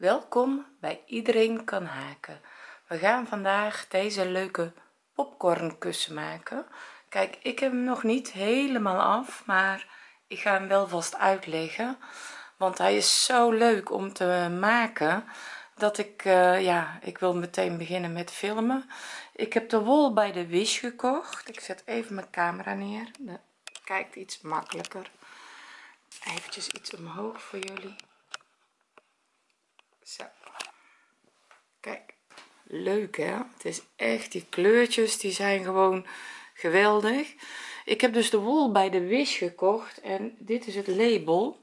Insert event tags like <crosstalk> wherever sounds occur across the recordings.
welkom bij iedereen kan haken. We gaan vandaag deze leuke popcornkussen maken. Kijk ik heb hem nog niet helemaal af maar ik ga hem wel vast uitleggen. Want hij is zo leuk om te maken dat ik uh, ja ik wil meteen beginnen met filmen. Ik heb de wol bij de wish gekocht. Ik zet even mijn camera neer. Kijkt iets makkelijker. Eventjes iets omhoog voor jullie zo. Kijk leuk hè? Het is echt die kleurtjes die zijn gewoon geweldig. Ik heb dus de wol bij de wish gekocht en dit is het label.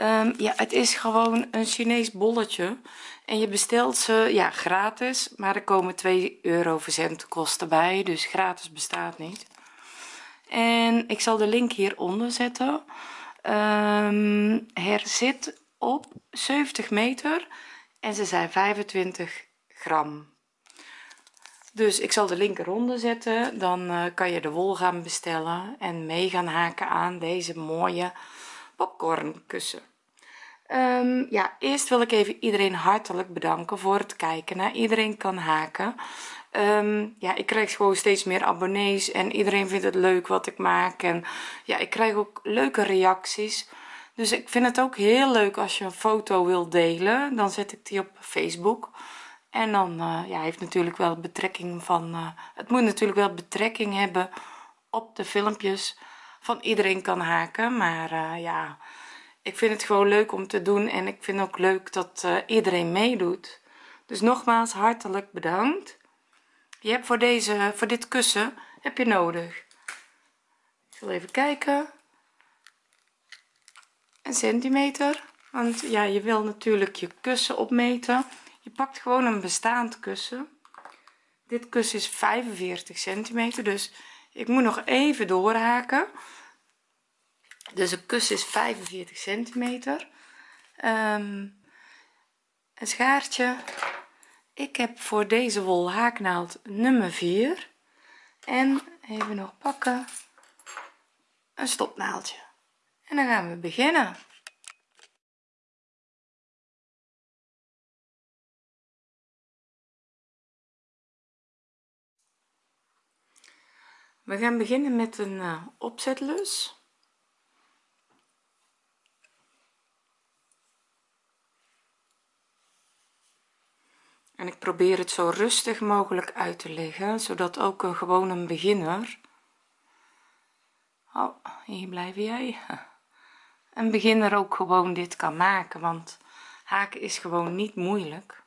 Um, ja het is gewoon een Chinees bolletje en je bestelt ze ja gratis maar er komen 2 euro verzendkosten bij dus gratis bestaat niet. En ik zal de link hieronder zetten um, er zit op 70 meter en ze zijn 25 gram. Dus ik zal de link eronder zetten. Dan uh, kan je de wol gaan bestellen en mee gaan haken aan deze mooie popcornkussen. Um, ja eerst wil ik even iedereen hartelijk bedanken voor het kijken naar iedereen kan haken um, ja ik krijg gewoon steeds meer abonnees en iedereen vindt het leuk wat ik maak. En ja ik krijg ook leuke reacties. Dus ik vind het ook heel leuk als je een foto wil delen. Dan zet ik die op facebook. En dan uh, ja heeft natuurlijk wel betrekking van uh, het moet natuurlijk wel betrekking hebben op de filmpjes van iedereen kan haken. Maar uh, ja ik vind het gewoon leuk om te doen en ik vind ook leuk dat iedereen meedoet. Dus nogmaals hartelijk bedankt je hebt voor deze voor dit kussen heb je nodig. Ik zal even kijken. Een centimeter want ja je wil natuurlijk je kussen opmeten. Je pakt gewoon een bestaand kussen. Dit kussen is 45 centimeter dus ik moet nog even doorhaken. Dus een kussen is 45 centimeter. Um, een schaartje ik heb voor deze wol haaknaald nummer 4 en even nog pakken. Een stopnaaldje en dan gaan we beginnen. We gaan beginnen met een uh, opzetlus en ik probeer het zo rustig mogelijk uit te leggen zodat ook een gewoon een beginner oh hier blijf jij. <laughs> Een beginner ook gewoon dit kan maken want haken is gewoon niet moeilijk.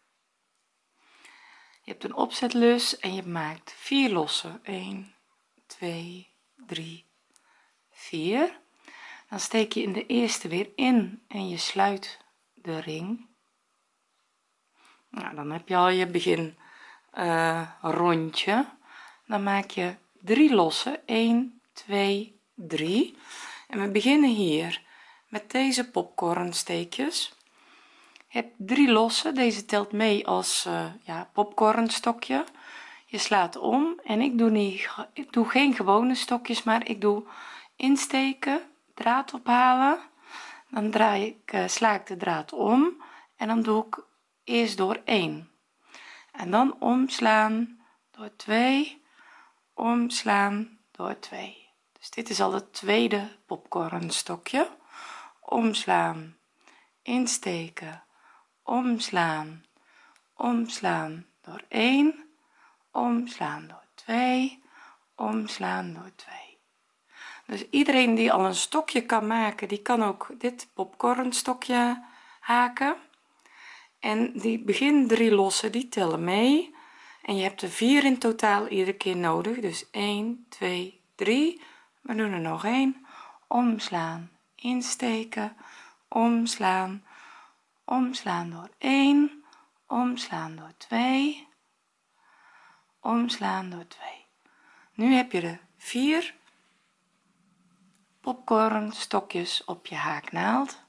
Je hebt een opzetlus en je maakt vier lossen. 1 2 3 4 dan steek je in de eerste weer in en je sluit de ring dan heb je al je begin uh, rondje. Dan maak je drie lossen. 1 2 3 en we beginnen hier met deze popcornsteekjes. Heb drie losse deze telt mee als uh, ja popcornstokje. Je slaat om en ik doe niet ik doe geen gewone stokjes maar ik doe insteken draad ophalen. Dan draai ik uh, sla ik de draad om en dan doe ik eerst door 1 en dan omslaan door 2 omslaan door 2 dus dit is al het tweede popcornstokje. Omslaan insteken omslaan omslaan door 1 omslaan door 2 omslaan door 2 dus iedereen die al een stokje kan maken die kan ook dit popcornstokje haken en die begin drie lossen die tellen mee. En je hebt er vier in totaal iedere keer nodig. Dus 1 2 3 we doen er nog een omslaan insteken. Omslaan omslaan door 1 omslaan door 2 omslaan door 2 nu heb je de vier popcorn stokjes op je haaknaald.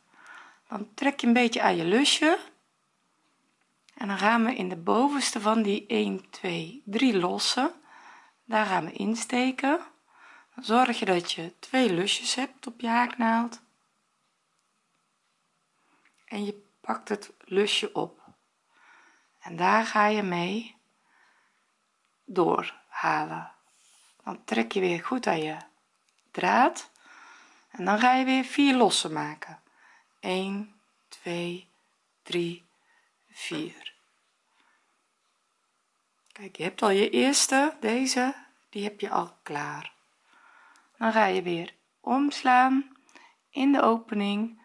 Dan trek je een beetje aan je lusje en dan gaan we in de bovenste van die 1 2 3 lossen. Daar gaan we insteken. Dan zorg je dat je twee lusjes hebt op je haaknaald. En je pakt het lusje op. En daar ga je mee doorhalen. Dan trek je weer goed aan je draad. En dan ga je weer vier lossen maken. 1 2 3 4 kijk je hebt al je eerste deze die heb je al klaar. Dan ga je weer omslaan in de opening.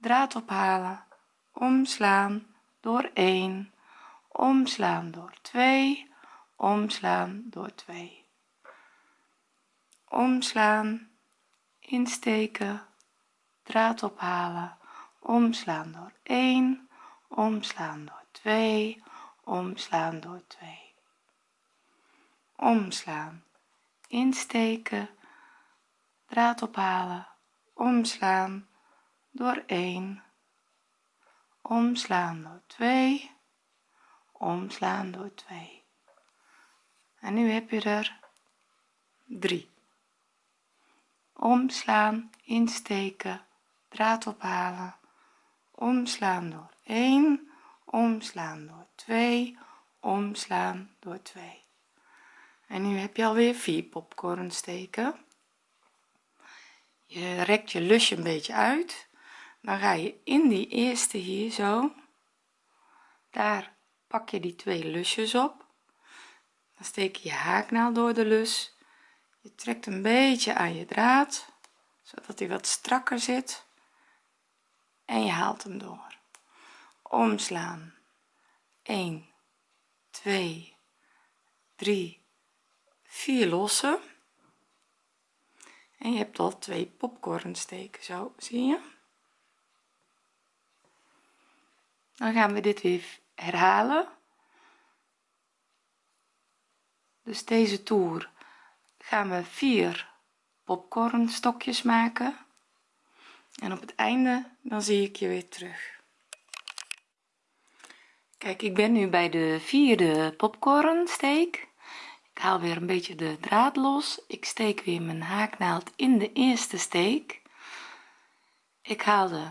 Draad ophalen. Omslaan door 1 omslaan door 2 omslaan door 2 omslaan insteken draad ophalen. Omslaan door 1 omslaan door 2 omslaan door 2 omslaan. Insteken. Draad ophalen. Omslaan. Door 1 omslaan door 2 omslaan door 2 en nu heb je er 3 omslaan. Insteken. Draad ophalen. Omslaan door 1 omslaan door 2 omslaan door 2 en nu heb je alweer 4 popcorn steken. Je rekt je lusje een beetje uit. Dan ga je in die eerste hier zo. Daar pak je die twee lusjes op. Dan steek je je haaknaald door de lus. Je trekt een beetje aan je draad zodat hij wat strakker zit. En je haalt hem door omslaan. 1 2 3 4 lossen. En je hebt al twee popcorn steken zo zie je? Dan gaan we dit weer herhalen. Dus deze toer gaan we vier popcorn stokjes maken. En op het einde dan zie ik je weer terug kijk ik ben nu bij de vierde popcorn steek ik haal weer een beetje de draad los. Ik steek weer mijn haaknaald in de eerste steek. Ik haal de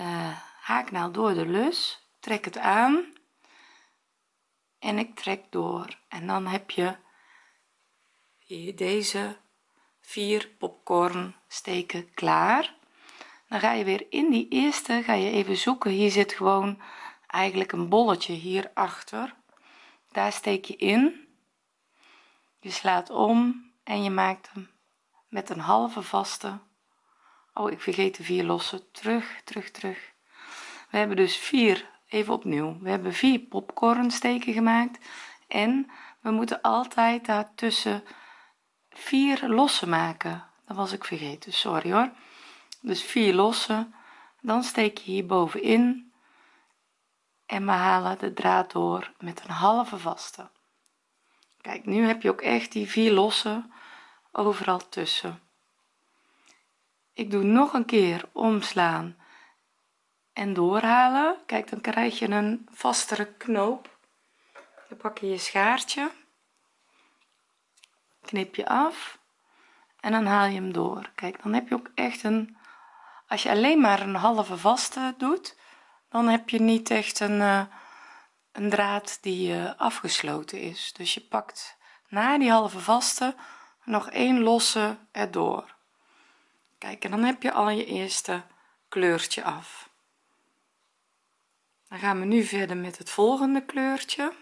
uh, haaknaald door de lus trek het aan en ik trek door. En dan heb je hier deze vier popcorn steken klaar. Dan ga je weer in die eerste ga je even zoeken. Hier zit gewoon eigenlijk een bolletje hier achter daar steek je in. Je slaat om en je maakt hem met een halve vaste. Oh ik vergeet de vier losse terug terug terug. We hebben dus vier even opnieuw. We hebben vier popcorn steken gemaakt. En we moeten altijd daartussen vier losse maken. Dat was ik vergeten. Sorry hoor. Dus vier losse dan steek je hier bovenin en we halen de draad door met een halve vaste. Kijk nu heb je ook echt die vier losse overal tussen. Ik doe nog een keer omslaan en doorhalen. Kijk dan krijg je een vastere knoop. Dan pak je je schaartje knip je af en dan haal je hem door. Kijk dan heb je ook echt een als je alleen maar een halve vaste doet dan heb je niet echt een, uh, een draad die uh, afgesloten is. Dus je pakt na die halve vaste nog één losse erdoor. Kijk en dan heb je al je eerste kleurtje af. Dan gaan we nu verder met het volgende kleurtje.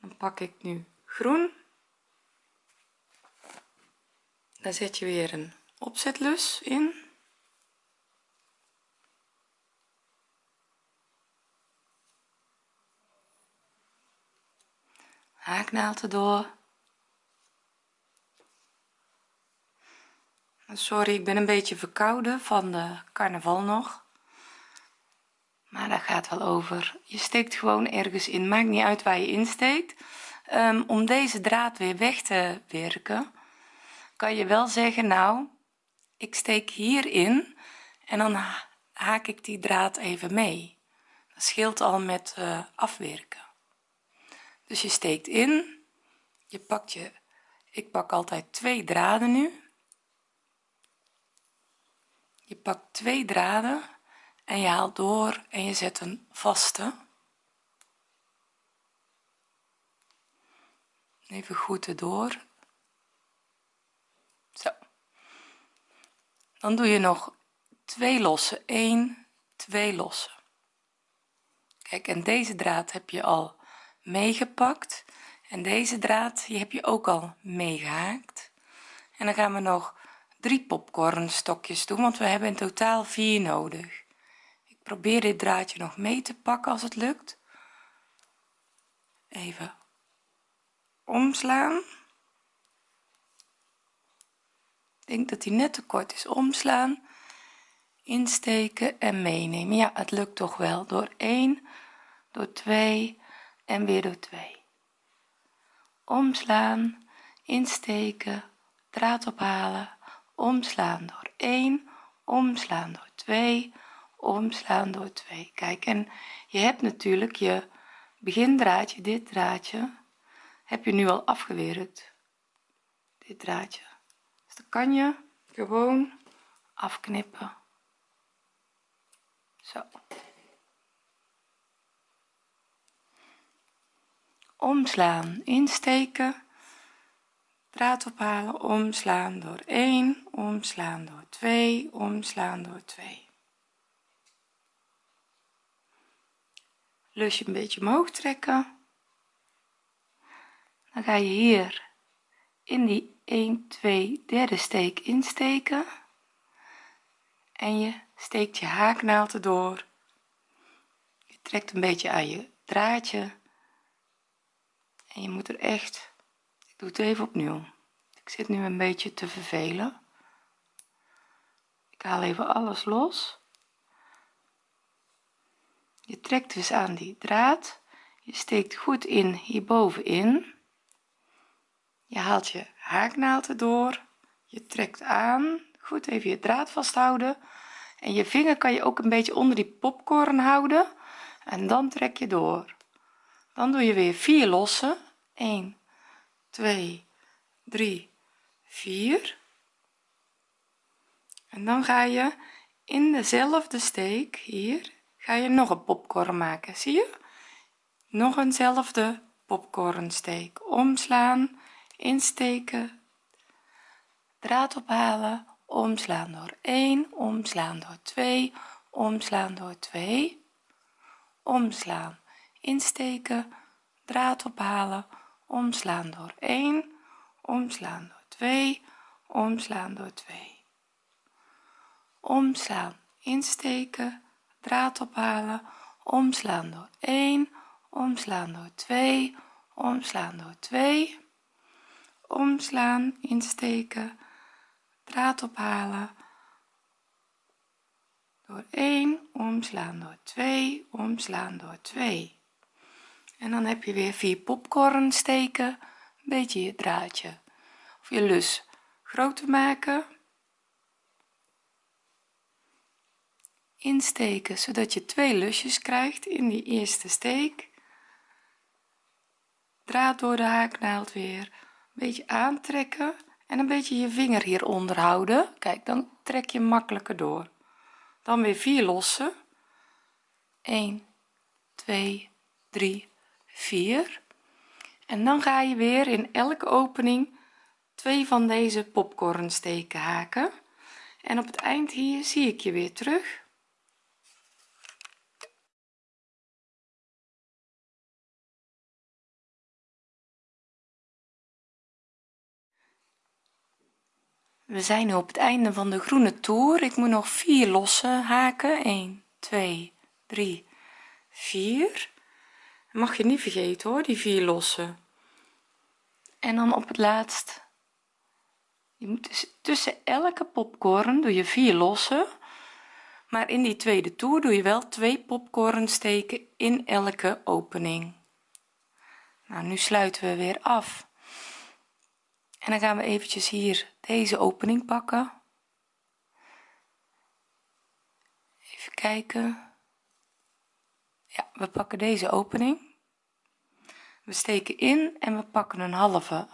Dan pak ik nu groen. Dan zet je weer een opzetlus in haaknaald erdoor sorry ik ben een beetje verkouden van de carnaval nog. Maar dat gaat wel over. Je steekt gewoon ergens in. Maakt niet uit waar je insteekt um, om deze draad weer weg te werken kan je wel zeggen nou ik steek hierin en dan haak ik die draad even mee. Dat scheelt al met uh, afwerken dus je steekt in. Je pakt je ik pak altijd twee draden nu. Je pakt twee draden en je haalt door en je zet een vaste. Even goed erdoor. Zo. Dan doe je nog twee losse 1 2 losse kijk en deze draad heb je al meegepakt. En deze draad die heb je ook al meegehaakt. En dan gaan we nog drie popcorn stokjes doen want we hebben in totaal vier nodig. Ik probeer dit draadje nog mee te pakken als het lukt. Even omslaan. Ik denk dat hij net te kort is. Omslaan insteken en meenemen. Ja het lukt toch wel. Door 1 door 2 en weer door 2 omslaan insteken draad ophalen. Omslaan door 1 omslaan door 2 omslaan door 2 kijk en je hebt natuurlijk je begindraadje dit draadje heb je nu al afgewerkt. Dit draadje. Dus dan kan je gewoon afknippen. Zo omslaan insteken draad ophalen omslaan door 1 omslaan door 2 omslaan door 2 lusje een beetje omhoog trekken. Dan ga je hier in die 1 2 derde steek insteken. En je steekt je haaknaald erdoor. Je trekt een beetje aan je draadje en je moet er echt ik doe het even opnieuw. Ik zit nu een beetje te vervelen. Ik haal even alles los. Je trekt dus aan die draad. Je steekt goed in hierbovenin. Je haalt je haaknaald erdoor je trekt aan. Goed even je draad vasthouden. En je vinger kan je ook een beetje onder die popcorn houden. En dan trek je door dan doe je weer vier lossen. 1 2 3 4 en dan ga je in dezelfde steek hier ga je nog een popcorn maken. Zie je? Nog eenzelfde popcornsteek omslaan insteken draad ophalen omslaan door 1 omslaan door 2 omslaan door 2 omslaan insteken draad ophalen omslaan door 1 omslaan door 2 omslaan door 2 omslaan insteken draad ophalen omslaan door 1 omslaan door 2 omslaan door 2 omslaan insteken draad ophalen door 1 omslaan door 2 omslaan door 2 en dan heb je weer vier popcorn steken een beetje je draadje. Of je lus groter maken. Insteken zodat je twee lusjes krijgt in die eerste steek. Draad door de haaknaald weer. Een beetje aantrekken en een beetje je vinger hieronder houden. Kijk dan trek je makkelijker door. Dan weer vier lossen. 1 2 3 4 en dan ga je weer in elke opening twee van deze popcorn steken haken. En op het eind hier zie ik je weer terug. We zijn nu op het einde van de groene toer. Ik moet nog vier losse haken. 1 2 3 4 mag je niet vergeten hoor die vier losse en dan op het laatst. Je moet dus tussen elke popcorn doe je vier losse maar in die tweede toer doe je wel twee popcorn steken in elke opening. Nou nu sluiten we weer af. En dan gaan we eventjes hier deze opening pakken. Even kijken we pakken deze opening. We steken in en we pakken een halve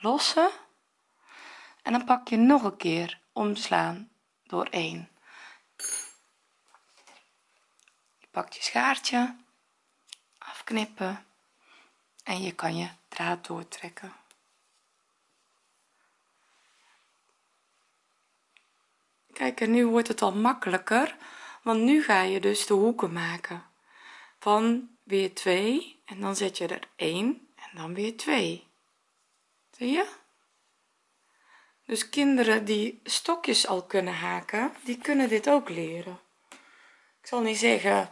losse. En dan pak je nog een keer omslaan door 1 pak je schaartje afknippen en je kan je draad doortrekken. Kijk en nu wordt het al makkelijker want nu ga je dus de hoeken maken van weer 2 en dan zet je er 1 en dan weer 2 zie je? Dus kinderen die stokjes al kunnen haken die kunnen dit ook leren. Ik zal niet zeggen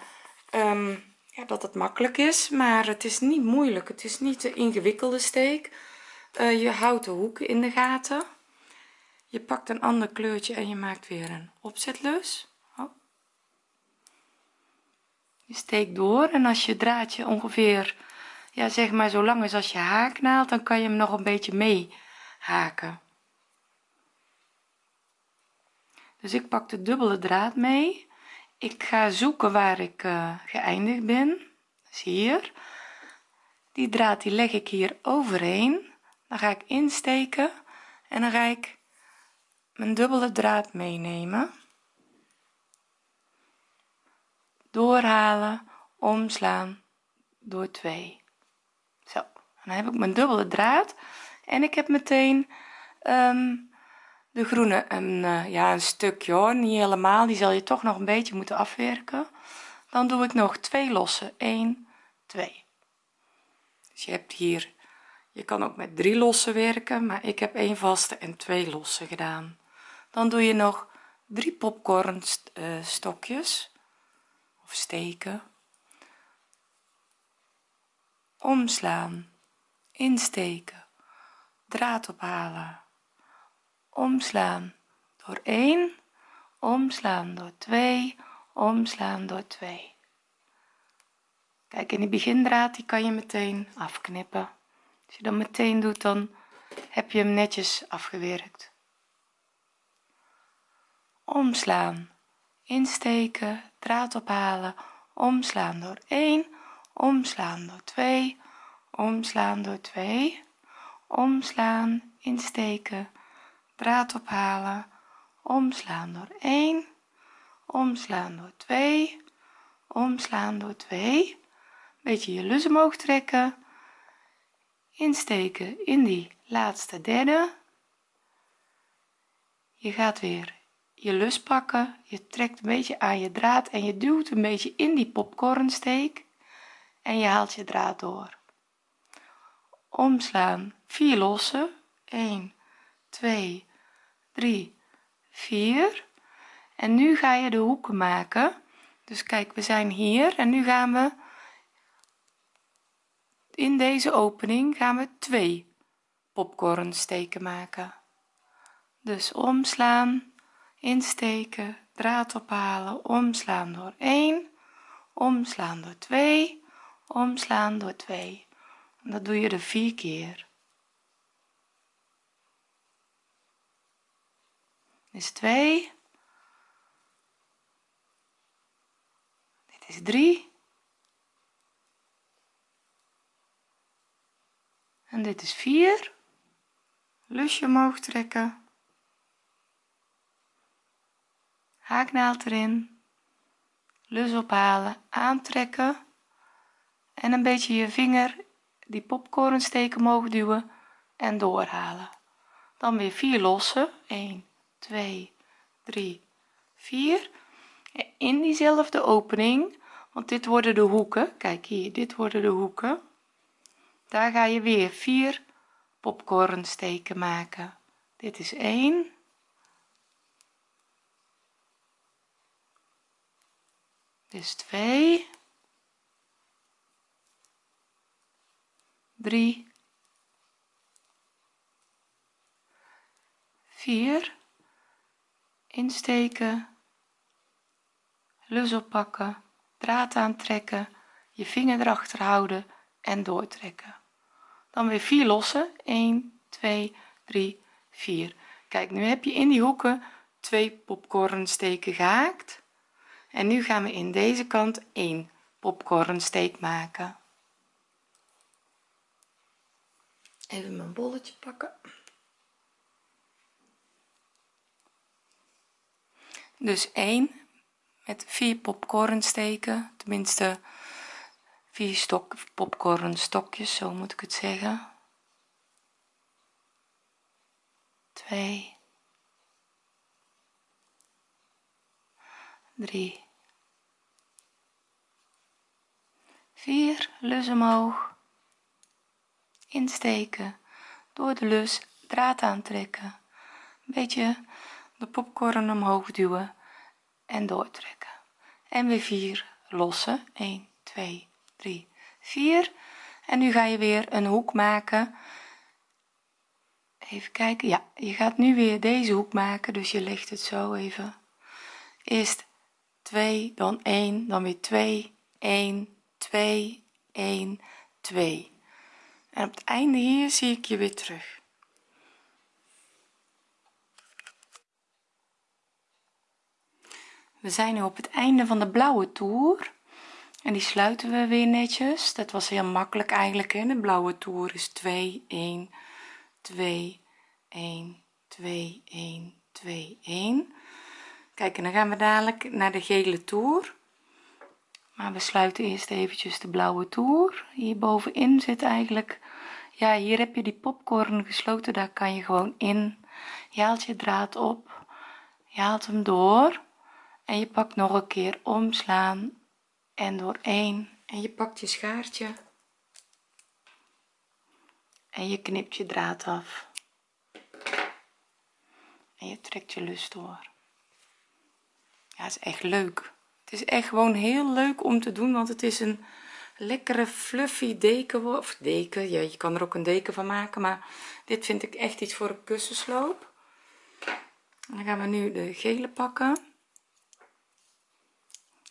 um, ja, dat het makkelijk is maar het is niet moeilijk. Het is niet de ingewikkelde steek. Uh, je houdt de hoeken in de gaten. Je pakt een ander kleurtje en je maakt weer een opzetlus oh. Je steekt door en als je draadje ongeveer ja zeg maar zo lang is als je haaknaald dan kan je hem nog een beetje mee haken dus ik pak de dubbele draad mee. Ik ga zoeken waar ik uh, geëindigd ben. Dus hier. Die draad die leg ik hier overheen. Dan ga ik insteken en dan ga ik mijn dubbele draad meenemen doorhalen omslaan door 2 zo dan heb ik mijn dubbele draad en ik heb meteen um, de groene. Een uh, ja een stukje hoor niet helemaal die zal je toch nog een beetje moeten afwerken. Dan doe ik nog twee losse. 1 2 dus je hebt hier je kan ook met drie losse werken maar ik heb één vaste en twee losse gedaan. Dan doe je nog drie popcorn uh, stokjes steken omslaan insteken draad ophalen. Omslaan door 1 omslaan door 2 omslaan door 2 kijk in die begindraad die kan je meteen afknippen. Als je dat meteen doet dan heb je hem netjes afgewerkt. Omslaan insteken draad ophalen. Omslaan door 1 omslaan door 2 omslaan door 2 omslaan insteken. Draad ophalen. Omslaan door 1 omslaan door 2 omslaan door 2 beetje je lus omhoog trekken. Insteken in die laatste derde. Je gaat weer je lus pakken je trekt een beetje aan je draad en je duwt een beetje in die popcornsteek en je haalt je draad door. Omslaan 4 lossen. 1 2 3 4 en nu ga je de hoeken maken. Dus kijk we zijn hier en nu gaan we in deze opening gaan we twee popcornsteken maken. Dus omslaan insteken draad ophalen omslaan door 1 omslaan door 2 omslaan door 2 dat doe je er vier keer. Is 2 dit is 3 en dit is 4 lusje omhoog trekken haaknaald erin lus ophalen aantrekken en een beetje je vinger die popcornsteek omhoog duwen en doorhalen. Dan weer 4 lossen. 1 2 3 4 in diezelfde opening want dit worden de hoeken. Kijk hier dit worden de hoeken. Daar ga je weer 4 popcornsteken maken. Dit is 1 is 2 3 4 insteken. Lus oppakken. Draad aantrekken. Je vinger erachter houden en doortrekken. Dan weer 4 lossen. 1 2 3 4 kijk nu heb je in die hoeken twee popcornsteken gehaakt en nu gaan we in deze kant 1 popcornsteek maken. Even mijn bolletje pakken. Dus 1 met vier popcorn steken tenminste vier stok popcorn stokjes zo moet ik het zeggen. 2 3 4 lus omhoog. Insteken. Door de lus draad aantrekken. Een beetje de popcorn omhoog duwen en doortrekken. En weer 4 lossen. 1 2 3 4 en nu ga je weer een hoek maken. Even kijken. Ja je gaat nu weer deze hoek maken dus je legt het zo even. Eerst 2 dan 1 dan weer 2 1 2 1 2 en op het einde hier zie ik je weer terug. We zijn nu op het einde van de blauwe toer. En die sluiten we weer netjes. Dat was heel makkelijk eigenlijk hè. De blauwe toer is 2 1 2 1 2 1 2 1 kijk en dan gaan we dadelijk naar de gele toer. Maar we sluiten eerst eventjes de blauwe toer. Hier bovenin zit eigenlijk ja hier heb je die popcorn gesloten. Daar kan je gewoon in. Je haalt je draad op. Je haalt hem door. En je pakt nog een keer omslaan en door één. En je pakt je schaartje. En je knipt je draad af. En je trekt je lus door ja is echt leuk. Het is echt gewoon heel leuk om te doen want het is een lekkere fluffy deken of deken. Ja je kan er ook een deken van maken maar dit vind ik echt iets voor een kussensloop. Dan gaan we nu de gele pakken.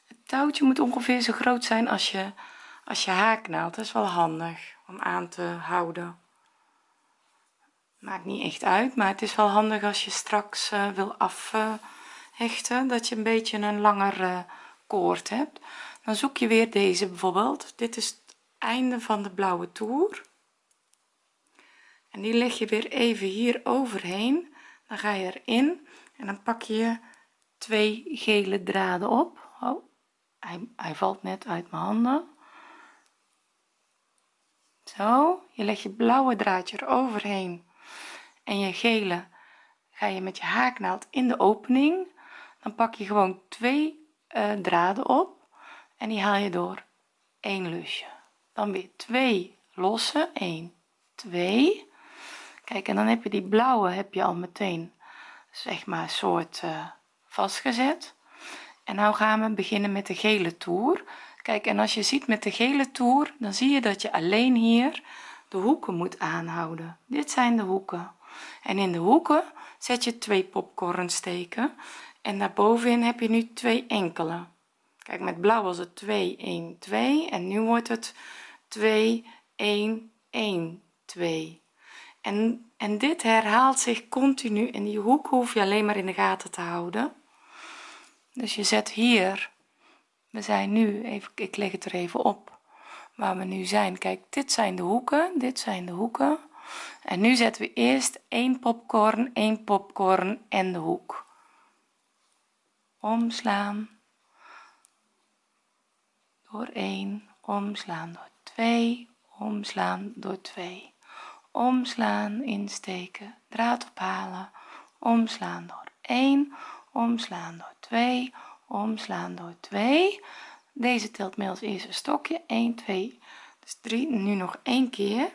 Het touwtje moet ongeveer zo groot zijn als je als je haaknaald dat is wel handig om aan te houden. Maakt niet echt uit maar het is wel handig als je straks uh, wil dat je een beetje een langer uh, koord hebt. Dan zoek je weer deze bijvoorbeeld. Dit is het einde van de blauwe toer. En die leg je weer even hier overheen. Dan ga je erin en dan pak je twee gele draden op. Oh, hij, hij valt net uit mijn handen. Zo je legt je blauwe draadje er overheen. En je gele ga je met je haaknaald in de opening dan pak je gewoon twee uh, draden op en die haal je door. Één lusje. Dan weer twee losse. 1 2 kijk en dan heb je die blauwe heb je al meteen zeg maar soort uh, vastgezet. En nou gaan we beginnen met de gele toer. Kijk en als je ziet met de gele toer dan zie je dat je alleen hier de hoeken moet aanhouden. Dit zijn de hoeken. En in de hoeken zet je twee popcorn steken en daarbovenin heb je nu twee enkele. Kijk met blauw was het 2 1 2 en nu wordt het 2 1 1 2 en en dit herhaalt zich continu en die hoek hoef je alleen maar in de gaten te houden. Dus je zet hier we zijn nu even ik leg het er even op waar we nu zijn. Kijk dit zijn de hoeken dit zijn de hoeken. En nu zetten we eerst één popcorn 1 popcorn en de hoek omslaan. Door 1 omslaan. Door 2 omslaan. Door 2 omslaan insteken. Draad ophalen. Omslaan. Door 1 omslaan. Door 2 omslaan. Door 2 deze telt mee als eerste stokje. 1 2 dus 3 nu nog één keer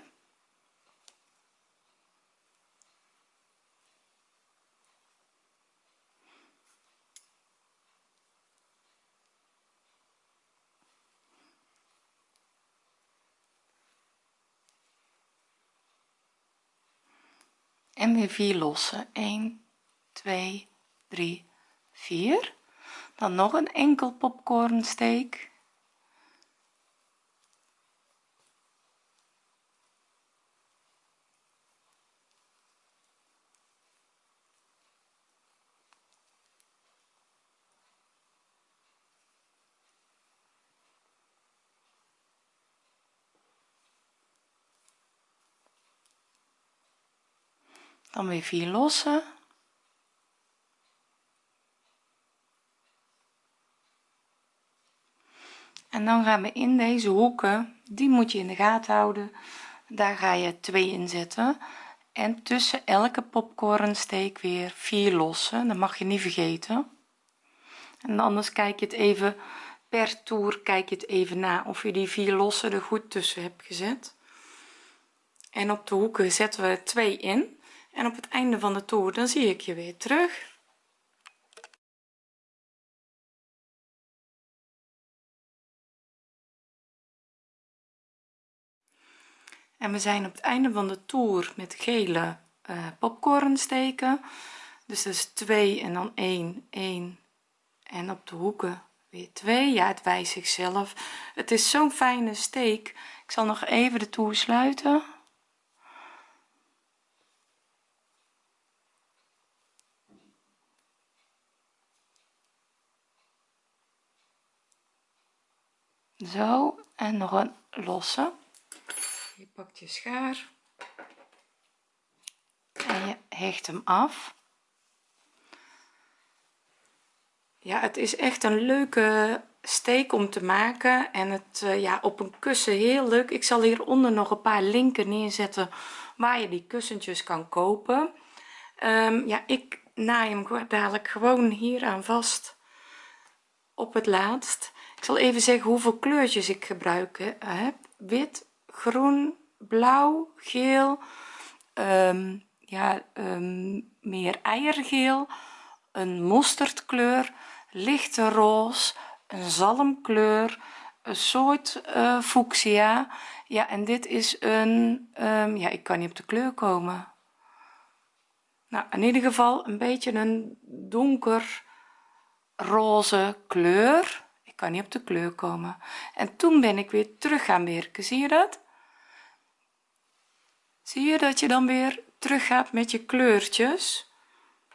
en weer 4 lossen. 1 2 3 4 dan nog een enkel popcorn dan weer 4 lossen. En dan gaan we in deze hoeken die moet je in de gaten houden. Daar ga je twee in zetten. En tussen elke popcornsteek weer vier lossen. Dat mag je niet vergeten. En anders kijk je het even per toer kijk je het even na of je die vier lossen er goed tussen hebt gezet. En op de hoeken zetten we twee in en op het einde van de toer dan zie ik je weer terug. En we zijn op het einde van de toer met gele uh, popcorn steken dus dat is 2 en dan 1 1 en op de hoeken weer 2 ja het wijst zichzelf. Het is zo'n fijne steek. Ik zal nog even de toer sluiten zo en nog een losse. Je pakt je schaar en je hecht hem af. Ja het is echt een leuke steek om te maken en het uh, ja op een kussen heel leuk. Ik zal hieronder nog een paar linken neerzetten waar je die kussentjes kan kopen. Um, ja ik naai hem dadelijk gewoon hier aan vast op het laatst ik zal even zeggen hoeveel kleurtjes ik gebruik heb wit groen blauw geel um, ja um, meer eiergeel een mosterdkleur lichte roze een zalmkleur een soort uh, fuchsia. Ja en dit is een um, ja ik kan niet op de kleur komen. Nou in ieder geval een beetje een donker roze kleur kan niet op de kleur komen. En toen ben ik weer terug gaan werken zie je dat? Zie je dat je dan weer terug gaat met je kleurtjes?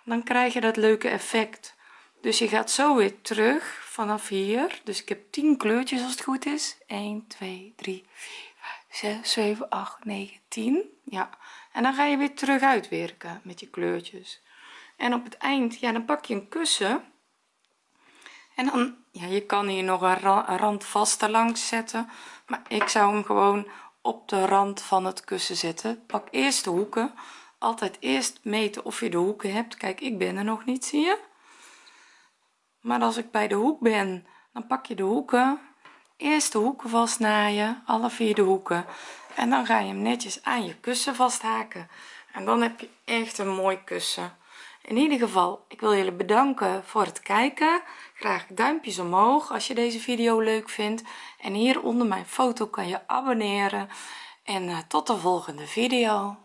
Dan krijg je dat leuke effect. Dus je gaat zo weer terug vanaf hier. Dus ik heb 10 kleurtjes als het goed is. 1 2 3 4 5 6 7 8 9 10 ja. En dan ga je weer terug uitwerken met je kleurtjes. En op het eind ja dan pak je een kussen en dan ja je kan hier nog een rand vaste langs zetten maar ik zou hem gewoon op de rand van het kussen zetten. Pak eerst de hoeken. Altijd eerst meten of je de hoeken hebt. Kijk ik ben er nog niet zie je? Maar als ik bij de hoek ben dan pak je de hoeken. Eerst de hoeken vastnaaien alle vier de hoeken. En dan ga je hem netjes aan je kussen vasthaken. En dan heb je echt een mooi kussen in ieder geval ik wil jullie bedanken voor het kijken. Graag duimpjes omhoog als je deze video leuk vindt. En hier onder mijn foto kan je abonneren. En uh, tot de volgende video